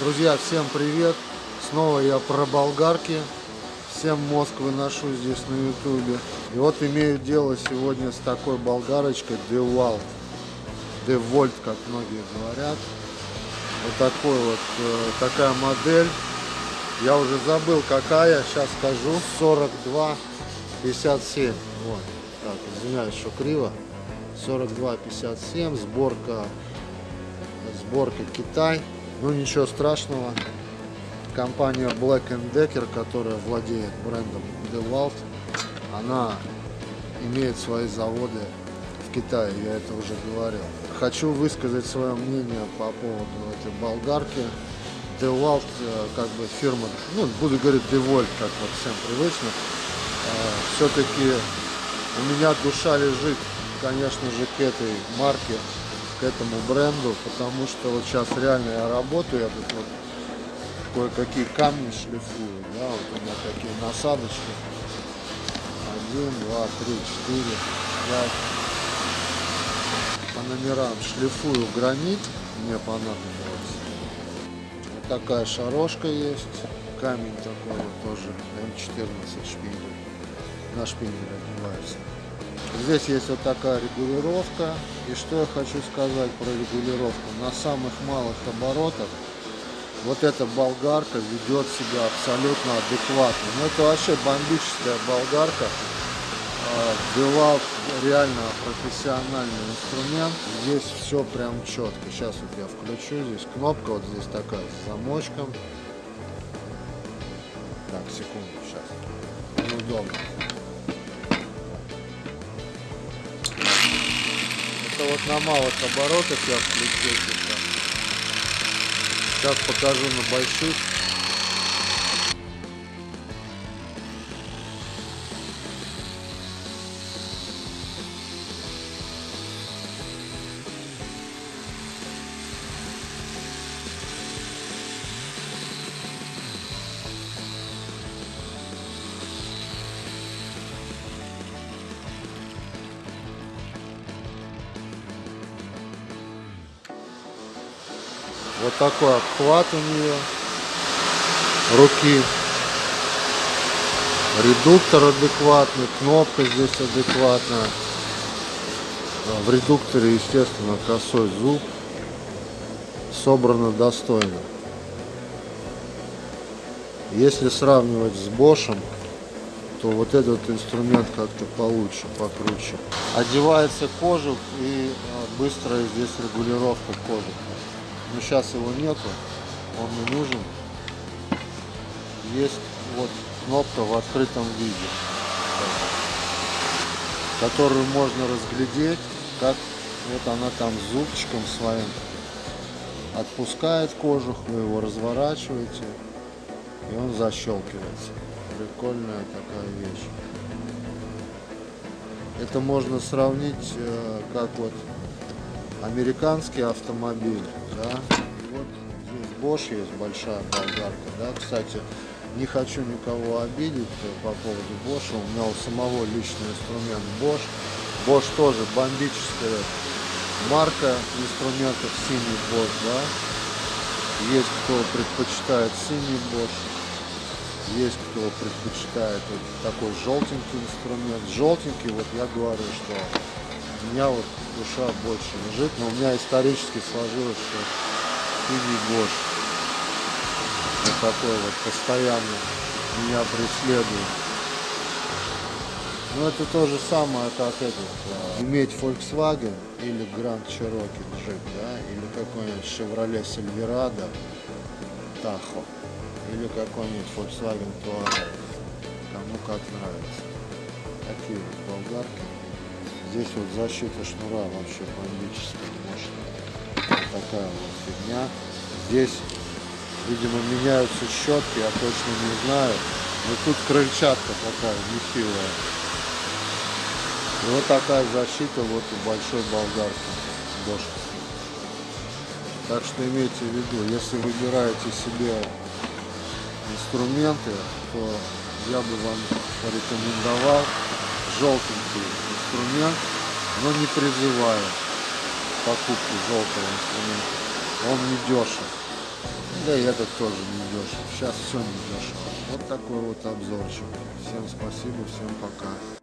Друзья, всем привет! Снова я про болгарки. Всем мозг выношу здесь на ютубе. И вот имею дело сегодня с такой болгарочкой DeWalt. DeWalt, как многие говорят. Вот такой вот, э, такая модель. Я уже забыл какая, сейчас скажу. 42,57. Вот. Так, извиняюсь, что криво. 42,57. Сборка, сборка Китай. Ну ничего страшного. Компания Black Decker, которая владеет брендом DeWalt, она имеет свои заводы в Китае, я это уже говорил. Хочу высказать свое мнение по поводу этой болгарки. DeWalt, э, как бы фирма, ну, буду говорить DeWalt, как вот всем привычно. Э, Все-таки у меня душа лежит, конечно же, к этой марке, к этому бренду, потому что вот сейчас реально я работаю, я тут вот кое-какие камни шлифую, да, вот у меня такие насадочки. Один, два, три, четыре, пять. По номерам шлифую гранит, мне понадобилось. Вот такая шарошка есть, камень такой вот тоже, М14 шпиндель, на шпинделе отбивается. Здесь есть вот такая регулировка. И что я хочу сказать про регулировку. На самых малых оборотах вот эта болгарка ведет себя абсолютно адекватно. Ну это вообще бомбическая болгарка. Девал реально профессиональный инструмент. Здесь все прям четко. Сейчас вот я включу. Здесь кнопка вот здесь такая с замочком. Так, секунду, сейчас. Неудобно. Вот на малых оборотах я включил сейчас. Сейчас покажу на больших. Вот такой обхват у нее руки. Редуктор адекватный, кнопка здесь адекватная. В редукторе, естественно, косой зуб. Собрано достойно. Если сравнивать с Бошем, то вот этот инструмент как-то получше, покруче. Одевается кожух и быстрая здесь регулировка кожуха но сейчас его нету, он не нужен. Есть вот кнопка в открытом виде, которую можно разглядеть, как вот она там зубчиком своим отпускает кожух, вы его разворачиваете, и он защелкивается. Прикольная такая вещь. Это можно сравнить, э, как вот американский автомобиль да. Вот здесь Bosch есть большая болгарка, да. Кстати, не хочу никого обидеть по поводу Bosch. У меня у самого личный инструмент Bosch. Bosch тоже бомбическая марка инструментов синий Bosch, да. Есть кто предпочитает синий Bosch. Есть кто предпочитает вот такой желтенький инструмент. Желтенький, вот я говорю, что меня вот душа больше лежит, но у меня исторически сложилось, что синий Бош вот такой вот постоянно меня преследует. Но это то же самое, как этот, а, иметь Volkswagen или Grand Cherokee Jeep, да, или какой-нибудь Chevrolet Silverado Tahoe, или какой-нибудь Volkswagen Touareg, кому как нравится. Такие вот болгарки. Здесь вот защита шнура вообще бомбическая, мощная. Такая вот фигня. Здесь, видимо, меняются щетки, я точно не знаю. Но тут крыльчатка такая нехилая. И вот такая защита вот у большой болгарки дошковской. Так что имейте в виду, если выбираете себе инструменты, то я бы вам порекомендовал желтенький инструмент, но не призываю покупки желтого инструмента. Он не дешев. Да и этот тоже не дешев. Сейчас все не дешево. Вот такой вот обзорчик. Всем спасибо, всем пока.